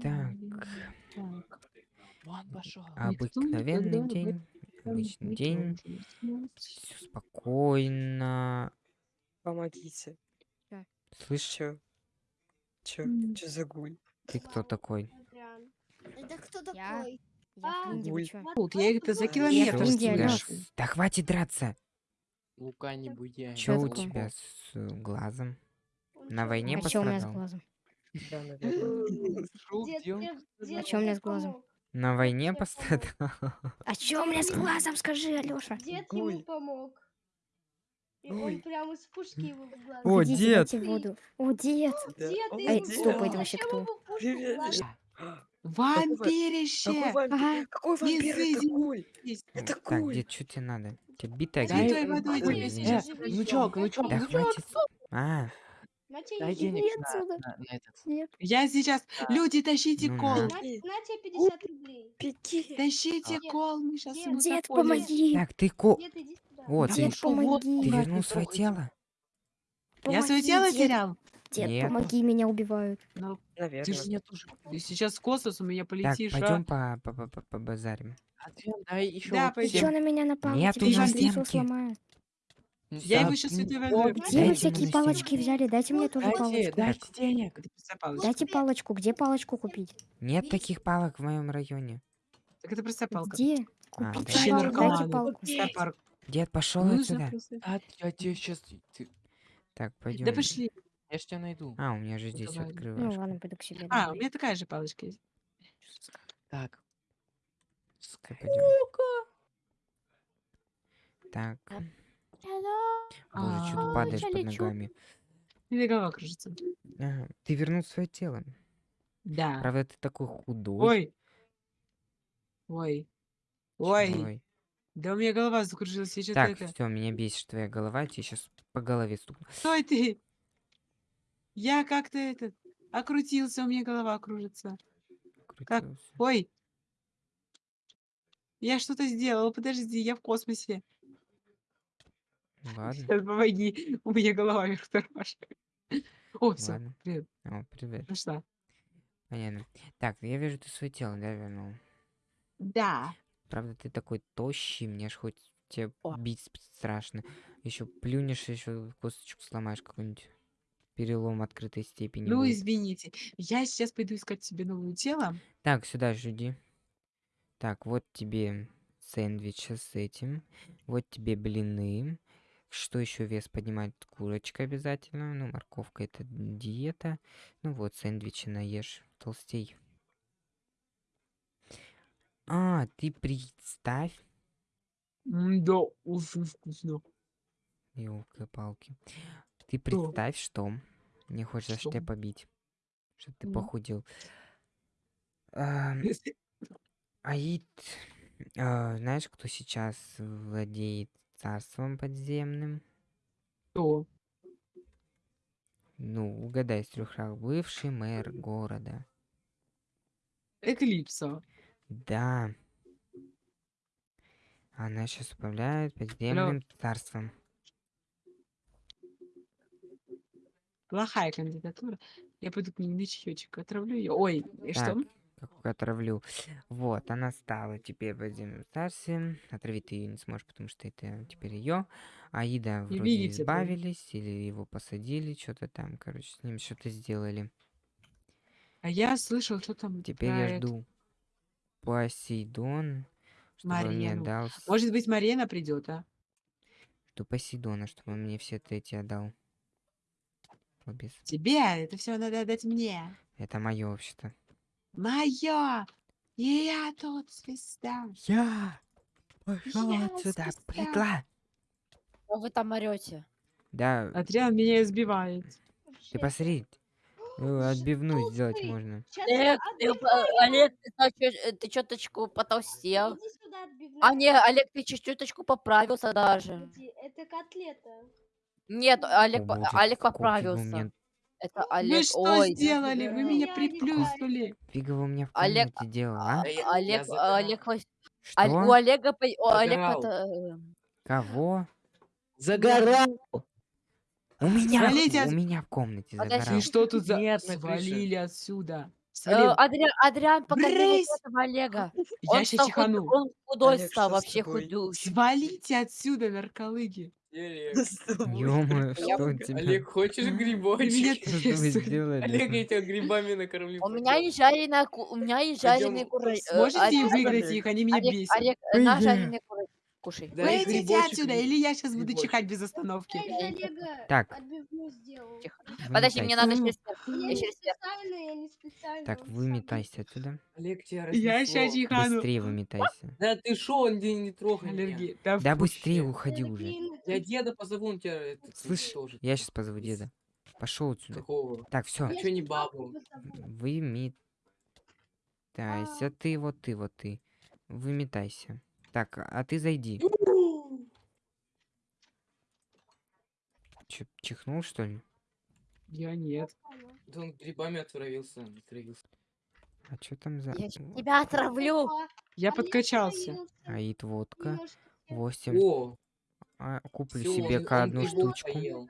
Так. Обыкновенный день. Обычный день. Все спокойно. Помогите. Слышь, Чё? Чё? М. Чё за гуль? ты кто такой? Это кто Я? такой? Я А? Тут я их-то за Я километр Да хватит драться. Лука не буяй. Что у тебя с глазом? На войне А чё у меня с пострадал? Да, наверное. А чё у меня с глазом? На войне пострадал? А чё у меня с глазом, скажи, Алёша? Дед ему помог. И Ой. он прямо из пушки его в глаз. О, дед! О, дед! Ты Эй, стоп, это вообще кто? глаз? А, Вампирище! Какой вампир? Это. Есть. Это Так, гуль. дед, что тебе надо? Тебе битая Дай-? Святой водой извини. сейчас. Э, внучок, внучок, Да внучок. хватит. А, Дай иди. денег Иди на, отсюда. на- на этот. Нет. Я сейчас. Люди, тащите Ну кол. на. На, на тебе 50 рублей. Беги. Тащите Дед, кол, мы сейчас дед, ему Дед, заходим. помоги! так, ты ко... Иди сюда. Да ты, Дед, вот, ты помоги! вернул не свое трогайте. тело? Я свое Помоги, тело дед. терял. Дед, Нет. помоги, меня убивают. Ну, ты Наверное. же меня тоже. Ты сейчас в космос у меня Так, полетишь, пойдем а? по, по, по, по базарим. Адриан, дай еще Да, вот Ты пойдем. чё на меня напал? Нет, Тебе у сейчас меня лицо стенки. сломаю. Я его сейчас возьму. Где Дайте вы всякие палочки взяли? Дайте мне тоже Дайте, палочку. дайте денег. Дайте палочку. Где палочку купить? Нет таких палок в моем районе. Так это просто палка. Где? А, да. Ищи палку. Дайте палку. Дед, пошел Ну, отсюда. Да, я тебе сейчас... Ты... Так, пойдем. Да пошли. Я ж тебя найду. А, у меня же здесь Давай. Ну открываешь. ладно, пойду к себе. А, у меня такая же палочка есть. Так. пойдем. Так. Боже, что ты А, падаешь под ногами? Или голова кружится. Ага, Ты вернул свое тело. Да. Правда, ты такой худой. Ой. Ой. Ой. Ой. Да у меня голова закружилась. Я что-то Так, это... все, меня бесит твоя голова, я тебе сейчас по голове стукну. Стой ты! Я как-то этот... Окрутился, у меня голова кружится. Как? Ой. Я что-то сделал. Подожди, я в космосе. Ладно, Сейчас помоги. У меня голова вверх тормашет. О, все. ладно. Привет. О, привет. Нашла. Понятно. Так, я вижу, ты свое тело, да, вернул? Да. Правда, ты такой тощий, мне ж хоть тебе О. бить страшно. Еще плюнешь, еще косточку сломаешь какой-нибудь. Перелом открытой степени. Ну, будет. извините. Я сейчас пойду искать себе новое тело. Так, сюда жди. Так, вот тебе сэндвичи с этим. Вот тебе блины. Что еще вес поднимает? Курочка обязательно. Ну, морковка это диета. Ну вот, сэндвичи наешь. Толстей. А, ты представь. Да, очень вкусно. Ёлки-палки. Ты представь, что мне хочется Что? тебя побить. Чтобы ты похудел. Ам, Аид, а, знаешь, кто сейчас владеет царством подземным? Что? Ну, угадай с трех раз. Бывший мэр города. Эклипса. Да. Она сейчас управляет подземным царством. Плохая кандидатура. Я пойду к ней на чаечек, отравлю ее. Ой, и что? Так, как отравлю. Вот, она стала теперь подземным царством. Отравить ты ее не сможешь, потому что это теперь ее. Аида вроде видите, да. избавились, или его посадили, что-то там, короче, с ним что-то сделали. А я слышал, что там Теперь я это. жду Посейдон, чтобы он мне отдал... Может быть, Марена придет, а? Жду Посейдона, чтобы он мне все эти отдал. Лобис. Тебе это все надо отдать мне. Это мое вообще-то. Мое! И я тут звезда. Я пошел Я отсюда, звезда. прикла. Что вы там орете? Да, Адриан меня избивает. ты посмотри. э, Отбивную сделать толстый. можно. Сейчас Олег, ты. Олег, ты, ты чуточку потолстел. А не, Олег, ты чуть- чуточку поправился даже. Это котлета. Нет, Олег, О, Олег поправился. У Это Вы Олег, что ой, сделали? Вы меня приплюснули. Фига вы у меня в Олег, комнате делал, а- а? я- я Олег. Олег, Что? Оль- у Олега, по- у Олег пото- Кого? Загорал. У меня, в- Свалите у от- меня в комнате Подожди, загорал. Ты что тут за... Нет, на крыше. Свалили отсюда. Э, Свалил. Адриан, Адриан, покажи вот этого Олега. Я Он сейчас стал худ- чихану. Он худой Олег, стал, что с вообще тобой? худущий. Свалите отсюда, нарколыги. Ё-моё, что у тебя? Олег, хочешь грибочек? Что вы сделали? Олег, я тебя грибами накормлю. У меня есть жареная, ку- у меня есть жареные куры. э, Сможете выиграть их? Они меня бесят. Олег, на жареные куры кушай. Да, и Выйдите грибочек отсюда, или я сейчас буду грибочек. чихать без остановки. Я из Олега Так. отбивную сделал. Тихо. Подожди, мне надо через Я я не через специально, я не специально. Так, выметайся отсюда. Олег, тебя Я разнесло. сейчас чихану. Быстрее выметайся. Да ты шо, он не, не трогай меня. Аллергия. Да, быстрее уходи уже. Я деда позову, он тебя это, Слышь, тоже. я сейчас позову деда. Пошел отсюда. Какого? Так, все. А чё не бабу? Выметайся. Ты, вот ты, вот ты. Выметайся. Так, а ты зайди. Че, чихнул, что ли? Я нет. Да он грибами отравился. отравился. А что там за... Я тебя отравлю. Я а подкачался. Аид водка. Немножко Восемь. О, А, куплю всё, себе он- он одну грибов штучку. поел.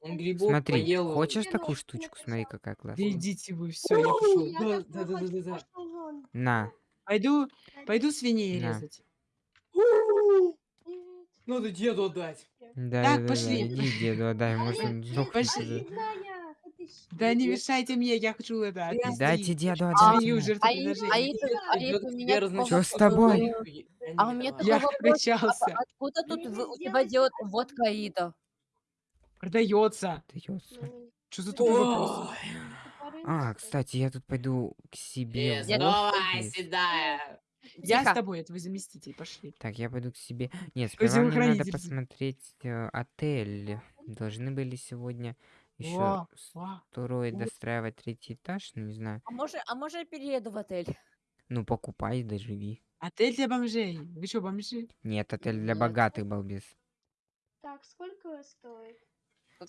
Он грибов Смотри, поел. хочешь такую штучку? Смотри, какая Да классная. идите вы, все, я пошел. Да, да, да, да, да. На. Пойду, пойду свиней На. резать. Надо деду отдать. Да, Так, да, да, пошли. иди деду отдай, может он Пошли. Да не мешайте мне, я хочу это. Дайте деду А, отдать. Меня такой Чё с тобой? А у меня такой Я вопрос. а- Откуда тут у тебя делают водка Аида? Продается. Ну, Что за тупой вопрос? А, что кстати, я тут пойду к себе. гости. Давай, седая. Я Тихо. с тобой, это твой заместитель, пошли. Так, я пойду к себе. Нет, сперва мне надо посмотреть э, отель. Должны были сегодня еще второй достраивать третий этаж, ну не знаю. А может, а может я перееду в отель? Ну покупай, да живи. Отель для бомжей. Вы что, бомжи? Нет, отель для богатых, балбес. Так, сколько стоит?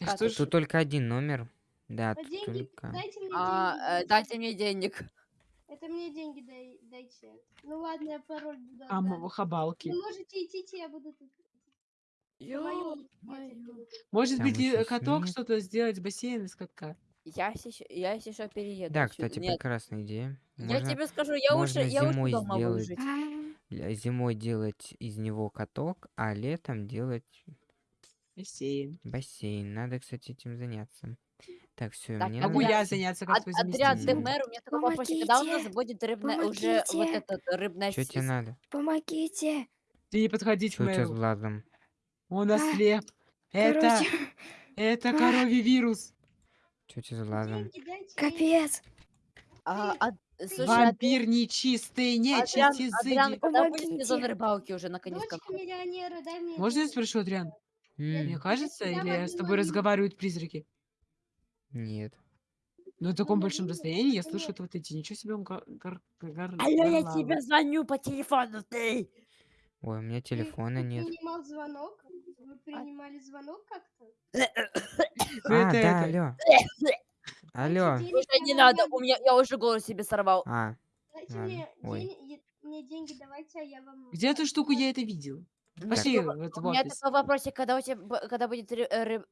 Что Тут только один номер. Да, А тут деньги, только. дайте мне А, деньги. э, дайте. дайте мне денег. Это мне деньги дай- дайте. Ну ладно, я пароль буду А, отдам. м- хабалки. Вы можете идти, я буду тут. Моё- Может Там быть, ещё каток что-то сделать, бассейн из катка? Я сейчас, я еще перееду. Да, кстати, Нет, прекрасная идея. я Можно тебе скажу, я можно лучше, я лучше зимой дома сделать. жить. зимой делать из него каток, а летом делать Бассейн. бассейн. Надо, кстати, этим заняться. Так, все, Так, мне а Могу надо... я заняться как Ад- твой Адриан, ты заместитель? мэр, у меня такой вопрос. Когда у нас Помогите! будет рыбная, уже вот Помогите! этот рыбная Что тебе надо? Помогите! Ты не подходи к Что у тебя с мэру. глазом? Он ослеп. Это, Короче, это а. коровий вирус. Что у тебя с дайте. капец! А, а, слушай, Ад- Вампир нечистый, Адриан, нечисть Адриан, изыди. когда будет сезон Помогите. рыбалки уже наконец Дочка как миллионера, дай мне Можно я спрошу, Адриан? М, Мне кажется, или с тобой разговаривают призраки? Нет. Ну, на таком Ну, большом ну, расстоянии я слышу вот эти. Ничего себе он гор- Алло, я тебе звоню по телефону, ты! Ой, у меня Ты- телефона ты нет. принимал звонок? Вы принимали звонок как-то? Ну, А, это да, это. алло. Алло. Слушай, не надо, у меня, я уже голос себе сорвал. А, Дайте мне, день- деньги давайте, а я вам... Где эту штуку я это видел? Пошли У меня такой вопросик, когда у тебя, когда будет э, э,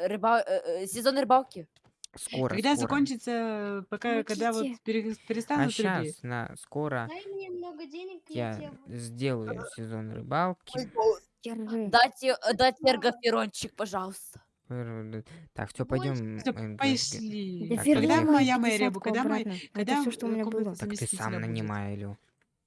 рыба, э, э, сезон рыбалки? скоро, Когда скоро. закончится, пока, когда вот пере- А перестанут рыбьи. сейчас, на, скоро Дай мне много денег, я, я тебе... сделаю сезон рыбалки. Дайте, э, дайте эргоферончик, пожалуйста. Так, все, пойдем. Всё, пошли. Так, Когда моя мэрия, когда мы, обратно. когда все, что у меня было. Так ты сам нанимай, Илю.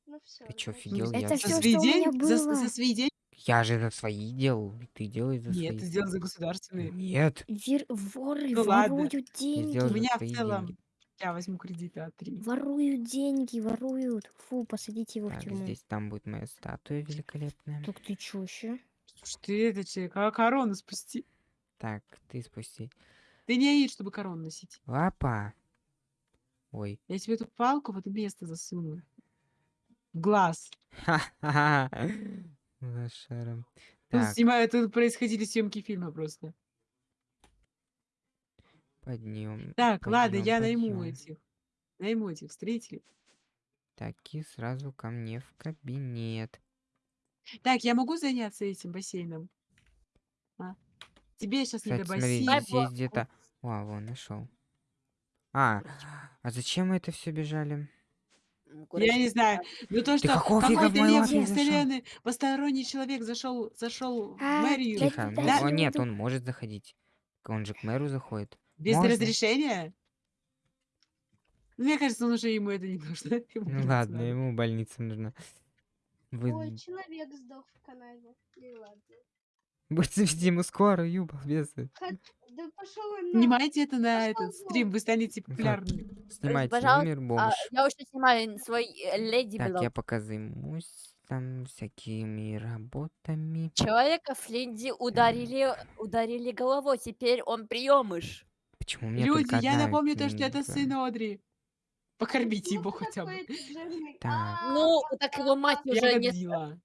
Ну все. Ты чё, офигел? Я Это за всё, свои что у меня? За, было. за свои деньги? Я же за свои делал, и ты делай за Нет, свои. ты сделал за государственные. Нет, Вир... Воры Ну ладно. воруют я деньги. сделал У за меня в свои целом, деньги. я возьму кредита от три. Воруют деньги, воруют. Фу, посадите его в Так, тюрьму. здесь там будет моя статуя великолепная. Так ты чё еще? Слушай, ты это че, ко- корону спусти. Так, ты спусти. Ты не аид, чтобы корону носить. Лапа. Ой. Я тебе эту палку в это место засуну. В глаз. Ха-ха-ха. Лошаром. Тут, Так, снимаю, тут происходили съемки фильма просто. поднем. Так, ладно, подъём, я найму этих. Найму этих строителей. Так, и сразу ко мне в кабинет. Так, я могу заняться этим бассейном? Тебе сейчас не до Кстати, смотри, бассейна. здесь есть где-то... Вау, вон, нашел. А, а зачем мы это все бежали? Я не знаю. Ну то, что какой-то вселенной, посторонний человек зашел, зашел в А, мэрию Тихо. да- ну, да- нет, он может заходить. Он же к мэру заходит. без можно. разрешения. Ну, мне кажется, он уже ему это не нужно. Ему Ну ладно, ему больница нужна. Вы... Ой, человек сдох в канаве. И ладно. Будете вести ему скорую, ю, балбесы. Хот- Да пошел он на... Снимайте это на этот стрим, вы станете популярными. Снимайте пожалуйста, номер А, бомж. я уже снимаю свой э, леди Так, я пока займусь там всякими работами. Человека Флинди ударили, ударили головой, теперь он приемыш. Почему меня Люди, я напомню то, что это сын Одри. Покормите его хотя бы. Так. А, Ну, так его мать уже Я не... Его.